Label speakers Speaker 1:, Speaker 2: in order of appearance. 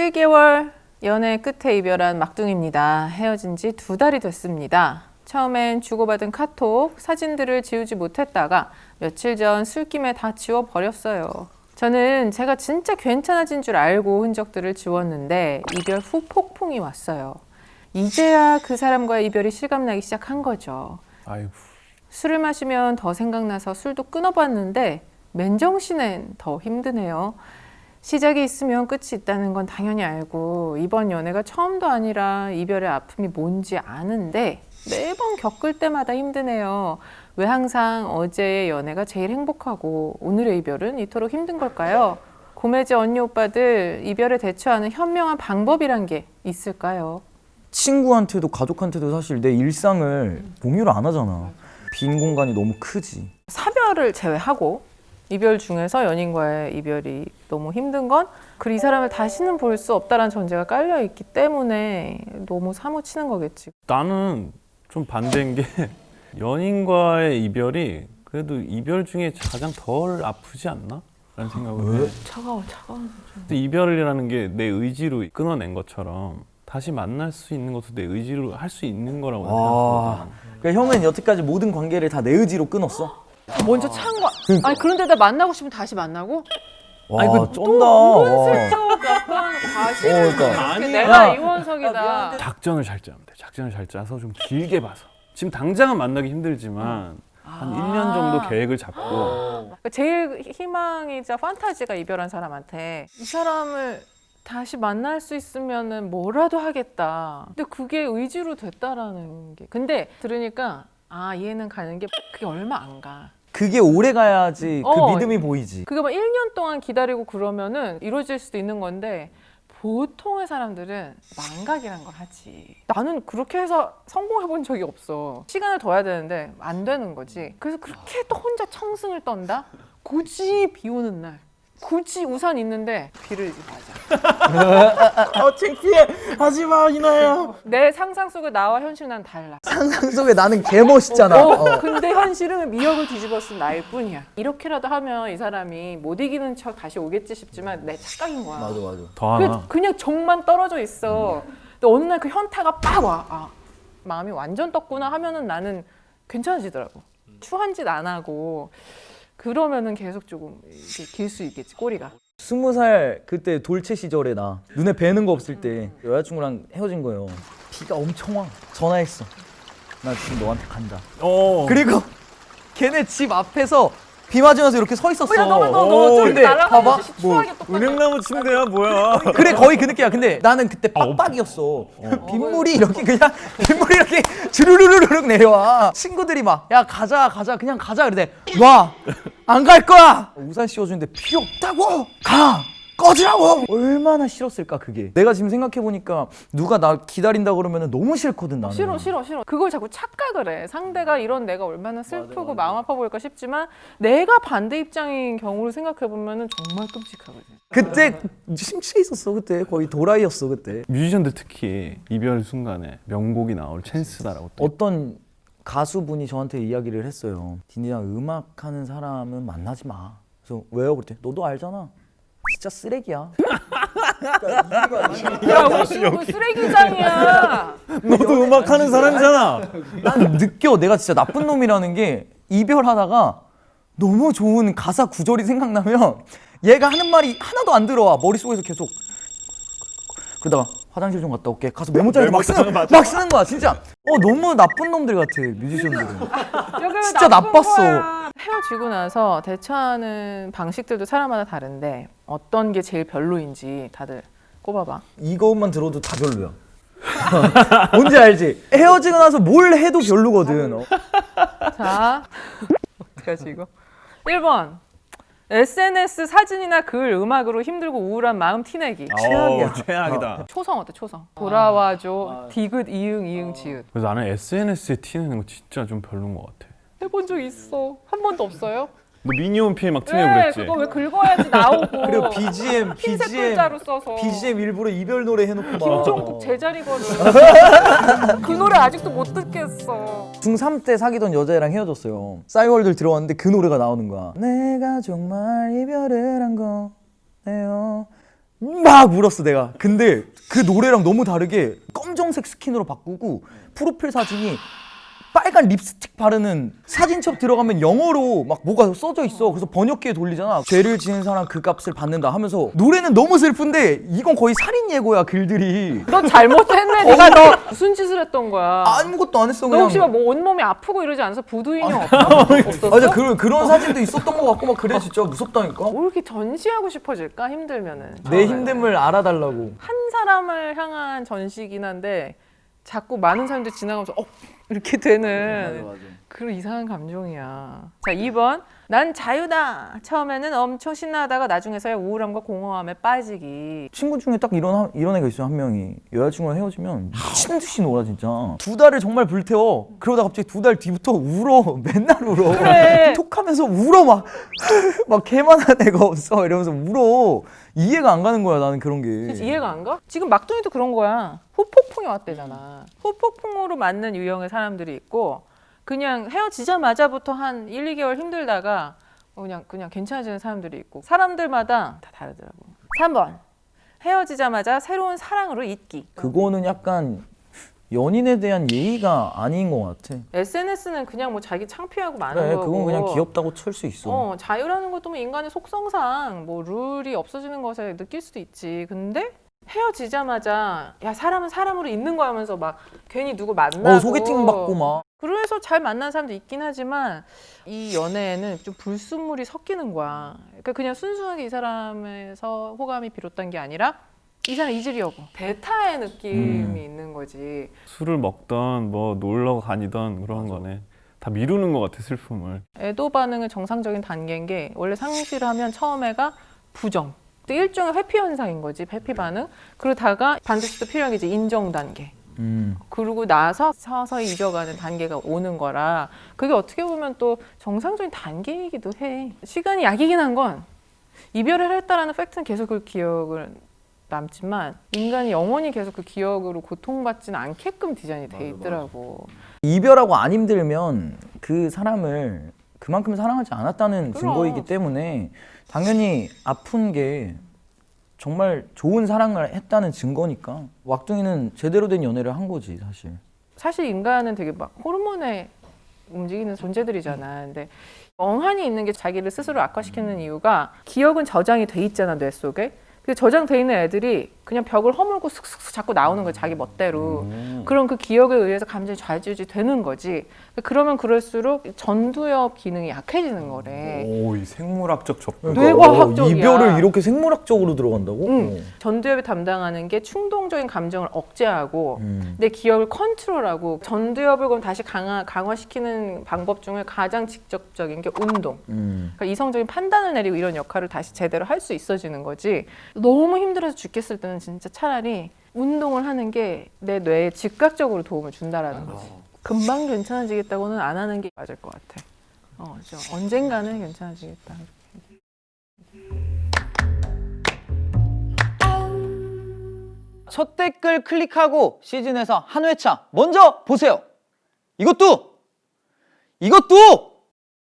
Speaker 1: 7개월 연애 끝에 이별한 막둥입니다. 헤어진 지 두 달이 됐습니다. 처음엔 주고받은 카톡, 사진들을 지우지 못했다가 며칠 전 술김에 다 지워버렸어요. 저는 제가 진짜 괜찮아진 줄 알고 흔적들을 지웠는데 이별 후 폭풍이 왔어요. 이제야 그 사람과의 이별이 실감나기 시작한 거죠.
Speaker 2: 아이고.
Speaker 1: 술을 마시면 더 생각나서 술도 끊어봤는데 맨정신엔 더 힘드네요. 시작이 있으면 끝이 있다는 건 당연히 알고 이번 연애가 처음도 아니라 이별의 아픔이 뭔지 아는데 매번 겪을 때마다 힘드네요. 왜 항상 어제의 연애가 제일 행복하고 오늘의 이별은 이토록 힘든 걸까요? 고매지 언니 오빠들 이별에 대처하는 현명한 방법이란 게 있을까요?
Speaker 3: 친구한테도 가족한테도 사실 내 일상을 공유를 안 하잖아. 빈 공간이 너무 크지.
Speaker 1: 사별을 제외하고 이별 중에서 연인과의 이별이 너무 힘든 건 그 이 사람을 다시는 볼 수 없다는 전제가 깔려 있기 때문에 너무 사무치는 거겠지.
Speaker 2: 나는 좀 반대인 게 연인과의 이별이 그래도 이별 중에 가장 덜 아프지 않나? 라는 생각을 해.
Speaker 1: 차가워, 차가워.
Speaker 2: 이별이라는 게 내 의지로 끊어낸 것처럼 다시 만날 수 있는 것도 내 의지로 할 수 있는 거라고
Speaker 3: 와.
Speaker 2: 생각하거든.
Speaker 3: 그러니까 형은 여태까지 모든 관계를 다 내 의지로 끊었어?
Speaker 1: 먼저 찬 거. 아니 그런데다 만나고 싶으면 다시 만나고?
Speaker 3: 와,
Speaker 1: 아니, 그 약간 과실을
Speaker 3: 어, 그러니까.
Speaker 1: 내가
Speaker 3: 야.
Speaker 1: 이원석이다.
Speaker 2: 작전을 잘 짜면 돼. 작전을 잘 짜서 좀 길게 봐서. 지금 당장은 만나기 힘들지만 한 1년 정도 계획을 잡고
Speaker 1: 그러니까 제일 희망이자 판타지가 이별한 사람한테 이 사람을 다시 만날 수 있으면은 뭐라도 하겠다. 근데 그게 의지로 됐다라는 게. 근데 들으니까 아 이해는 가는 게 그게 얼마 안 가.
Speaker 3: 그게 오래 가야지 그
Speaker 1: 어.
Speaker 3: 믿음이 보이지.
Speaker 1: 그게 막 1년 동안 기다리고 그러면은 이루어질 수도 있는 건데 보통의 사람들은 망각이란 걸 하지. 나는 그렇게 해서 성공해 본 적이 없어. 시간을 둬야 되는데 안 되는 거지. 그래서 그렇게 또 혼자 청승을 떤다? 굳이 비 오는 날. 굳이 우산 있는데 비를 맞아.
Speaker 3: 어 창피해. 하지 마 이나야.
Speaker 1: 내 상상 속의 나와 현실 난 달라.
Speaker 3: 상상 속에 나는 개 멋있잖아.
Speaker 1: 어,
Speaker 3: 어.
Speaker 1: 근데 현실은 미역을 뒤집어 쓴 나일 뿐이야. 이렇게라도 하면 이 사람이 못 이기는 척 다시 오겠지 싶지만 내 착각인 거야.
Speaker 3: 맞아 맞아.
Speaker 2: 더 하나.
Speaker 1: 그, 그냥 정만 떨어져 있어. 근데 어느 날 그 현타가 빡 와. 아, 마음이 완전 떴구나 하면은 나는 괜찮아지더라고. 추한 짓 안 하고 그러면은 계속 조금 길 수 있겠지 꼬리가.
Speaker 3: 스무 살 그때 돌체 시절에 나 눈에 뵈는 거 없을 때 여자친구랑 헤어진 거예요. 비가 엄청 와. 전화했어. 나 지금 너한테 간다.
Speaker 2: 어.
Speaker 3: 그리고 걔네 집 앞에서 비 맞으면서 이렇게 서 있었어.
Speaker 1: 야
Speaker 3: 오,
Speaker 1: 너너
Speaker 3: 근데 봐봐. 뭐
Speaker 2: 은행나무 침대야 뭐야?
Speaker 3: 그래 거의 그 느낌이야. 근데 나는 그때 빡빡이었어. 빗물이 이렇게 그냥 빗물이 이렇게 주르르르륵 내려와. 친구들이 막 야 가자 가자 그냥 가자 그래. 와안 갈 거야. 우산 씌워주는데 필요 없다고. 가. 꺼지라고! 얼마나 싫었을까 그게 내가 지금 생각해보니까 누가 나 기다린다 그러면 너무 싫거든 나는
Speaker 1: 싫어 싫어 싫어. 그걸 자꾸 착각을 해. 상대가 이런 내가 얼마나 슬프고 마음 아파 보일까 싶지만 내가 반대 입장인 경우를 생각해 보면은 정말 끔찍하거든.
Speaker 3: 그때 심취해 있었어 그때 거의 도라이였어 그때
Speaker 2: 뮤지션들 특히 이별 순간에 명곡이 나올 찬스다라고 또.
Speaker 3: 어떤 가수분이 저한테 이야기를 했어요. 딘디랑 음악하는 사람은 만나지 마. 그래서 왜요? 그랬더니 너도 알잖아. 진짜 쓰레기야.
Speaker 1: 야 우리 그 쓰레기장이야.
Speaker 2: 너도 음악 하는 사람이잖아.
Speaker 3: 난 느껴 내가 진짜 나쁜 놈이라는 게 이별하다가 너무 좋은 가사 구절이 생각나면 얘가 하는 말이 하나도 안 들어와 머릿속에서 계속 그러다가 화장실 좀 갔다 올게 가서 메모장에 막 쓰는, 막 쓰는 거야 진짜 어 너무 나쁜 놈들 같아 뮤지션들은 진짜 나빴어.
Speaker 1: 거야. 헤어지고 나서 대처하는 방식들도 사람마다 다른데 어떤 게 제일 별로인지 다들 꼽아봐.
Speaker 3: 이것만 들어도 다 별로야 뭔지 알지? 헤어지고 나서 뭘 해도 별로거든 어.
Speaker 1: 자, 어떡하지 이거? 1번. SNS 사진이나 글, 음악으로 힘들고 우울한 마음 티내기.
Speaker 3: 최악이야.
Speaker 2: 어, 최악이다.
Speaker 1: 초성 어때 초성? 돌아와줘. 디귿 이응 이응 지읒.
Speaker 2: 그래서 나는 SNS에 티내는 거 진짜 좀 별로인 것 같아.
Speaker 1: 해본 적 있어. 한 번도 없어요?
Speaker 2: 너 미니홈피에 막 티내고
Speaker 1: 네,
Speaker 2: 그랬지?
Speaker 1: 그거 왜 긁어야지 나오고.
Speaker 3: 그리고 BGM
Speaker 1: 흰색
Speaker 3: BGM
Speaker 1: 글자로 써서.
Speaker 3: BGM 일부러 이별 노래 해놓고 막
Speaker 1: 김종국 제자리거든. 그 노래 아직도 못 듣겠어.
Speaker 3: 중3 때 사귀던 여자애랑 헤어졌어요 싸이월드 들어왔는데 그 노래가 나오는 거야 내가 정말 이별을 한 거네요 막 울었어 내가. 근데 그 노래랑 너무 다르게 검정색 스킨으로 바꾸고 프로필 사진이 빨간 립스틱 바르는 사진첩 들어가면 영어로 막 뭐가 써져 있어. 그래서 번역기에 돌리잖아. 죄를 지은 사람 그 값을 받는다 하면서 노래는 너무 슬픈데 이건 거의 살인 예고야 글들이.
Speaker 1: 너 잘못했네. 네가 너 무슨 짓을 했던 거야?
Speaker 3: 아무것도 안 했어
Speaker 1: 너
Speaker 3: 그냥.
Speaker 1: 혹시 막 뭐 온몸이 아프고 이러지 않아서 부두 인형 없어?
Speaker 3: 맞아 그런 그런 사진도 있었던 것 같고 막 그래 진짜 무섭다니까.
Speaker 1: 뭐 이렇게 전시하고 싶어질까 힘들면은
Speaker 3: 내. 힘듦을 알아달라고.
Speaker 1: 한 사람을 향한 전시긴 한데 자꾸 많은 사람들이 지나가면서 어 이렇게 되는 그런 이상한 감정이야. 자 2번 난 자유다. 처음에는 엄청 신나하다가 나중에서야 우울함과 공허함에 빠지기.
Speaker 3: 친구 중에 딱 이런 한- 이런 애가 있어 한 명이 여자친구랑 헤어지면 미친 듯이 놀아 진짜 두 달을 정말 불태워 그러다 갑자기 두 달 뒤부터 울어 맨날 울어
Speaker 1: 그래.
Speaker 3: 톡하면서 울어 막 막 개만한 애가 없어 이러면서 울어 이해가 안 가는 거야 나는 그런 게
Speaker 1: 진짜 이해가 안 가? 지금 막둥이도 그런 거야. 후폭풍이 왔대잖아. 후폭풍으로 맞는 유형의 사람들이 있고 그냥 헤어지자마자부터 한 1, 2개월 힘들다가 어, 그냥 그냥 괜찮아지는 사람들이 있고 사람들마다 다 다르더라고. 3번. 헤어지자마자 새로운 사랑으로 잊기.
Speaker 3: 그거는 약간 연인에 대한 예의가 아닌 것 같아
Speaker 1: SNS는 그냥 뭐 자기 창피하고 많은
Speaker 3: 그래
Speaker 1: 거고.
Speaker 3: 그건 그냥 귀엽다고 칠 수 있어
Speaker 1: 어, 자유라는 것도 뭐 인간의 속성상 뭐 룰이 없어지는 것에 느낄 수도 있지. 근데 헤어지자마자 야 사람은 사람으로 있는 거야 하면서 막 괜히 누구 만나고
Speaker 3: 어 소개팅 받고 막
Speaker 1: 그래서 잘 만난 사람도 있긴 하지만 이 연애에는 좀 불순물이 섞이는 거야. 그러니까 그냥 순수하게 이 사람에서 호감이 비롯된 게 아니라 이 사람 잊으려고 대타의 느낌이
Speaker 3: 음.
Speaker 1: 있는 거지.
Speaker 2: 술을 먹던 뭐 놀러 다니던 그런 거네. 다 미루는 것 같아 슬픔을.
Speaker 1: 애도 반응은 정상적인 단계인 게 원래 상실하면 처음에가 부정. 또 일종의 회피 현상인 거지 회피 반응. 그러다가 반드시 또 필요한 게 이제 인정 단계.
Speaker 3: 음.
Speaker 1: 그러고 나서 서서히 잊어가는 단계가 오는 거라 그게 어떻게 보면 또 정상적인 단계이기도 해. 시간이 약이긴 한 건 이별을 했다라는 팩트는 계속 그 기억을 남지만 인간이 영원히 계속 그 기억으로 고통받지는 않게끔 디자인이 돼 있더라고.
Speaker 3: 이별하고 안 힘들면 그 사람을 그만큼 사랑하지 않았다는
Speaker 1: 그럼.
Speaker 3: 증거이기 때문에 당연히 아픈 게 정말 좋은 사랑을 했다는 증거니까 왁둥이는 제대로 된 연애를 한 거지 사실
Speaker 1: 사실 인간은 되게 막 호르몬에 움직이는 존재들이잖아. 근데 멍하니 있는 게 자기를 스스로 악화시키는 이유가 기억은 저장이 돼 있잖아 뇌 속에. 그 저장돼 있는 애들이 그냥 벽을 허물고 슥슥슥 자꾸 나오는 거야 자기 멋대로. 그럼 그 기억에 의해서 감정이 좌지우지 되는 거지. 그러면 그럴수록 전두엽 기능이 약해지는 거래.
Speaker 2: 오, 이 생물학적 접근.
Speaker 1: 뇌과학적이야.
Speaker 3: 어, 이별을 이렇게 생물학적으로 들어간다고?
Speaker 1: 응. 전두엽이 담당하는 게 충동적인 감정을 억제하고
Speaker 3: 음.
Speaker 1: 내 기억을 컨트롤하고 전두엽을 그럼 다시 강화, 강화시키는 방법 중에 가장 직접적인 게 운동.
Speaker 3: 음.
Speaker 1: 그러니까 이성적인 판단을 내리고 이런 역할을 다시 제대로 할 수 있어지는 거지. 너무 힘들어서 죽겠을 때는 진짜 차라리 운동을 하는 게 내 뇌에 즉각적으로 도움을 준다라는 거지. 금방 괜찮아지겠다고는 안 하는 게 맞을 것 같아. 어, 저 언젠가는 괜찮아지겠다.
Speaker 3: 첫 댓글 클릭하고 시즌에서 한 회차 먼저 보세요 이것도 이것도